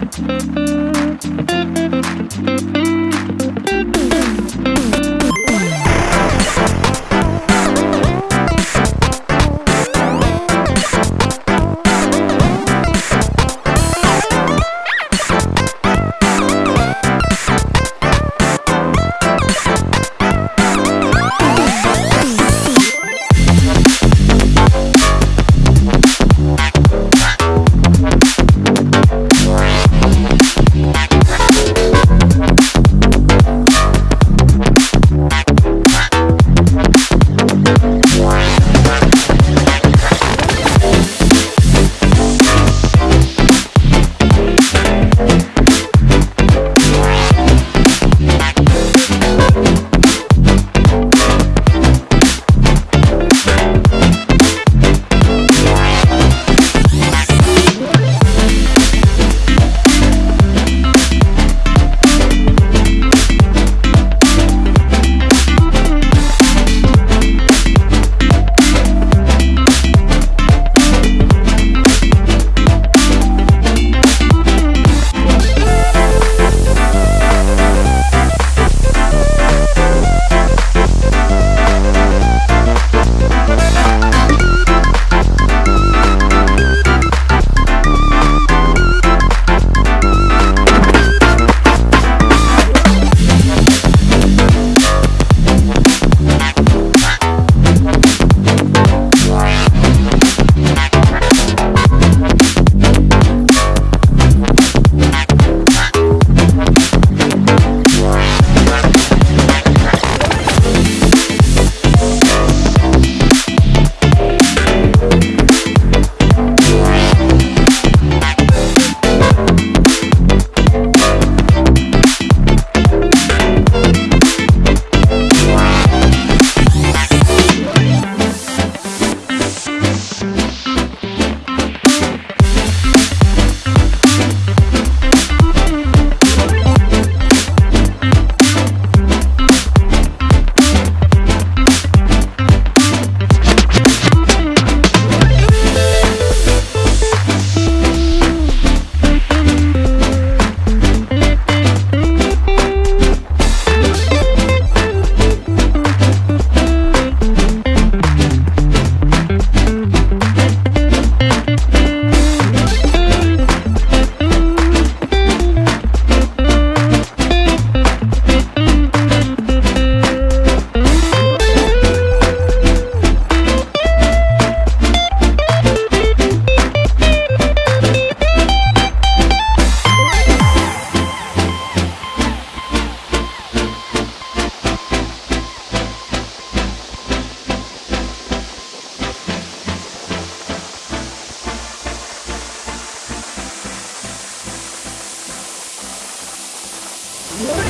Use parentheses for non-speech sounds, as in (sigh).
Thank you. What? (laughs)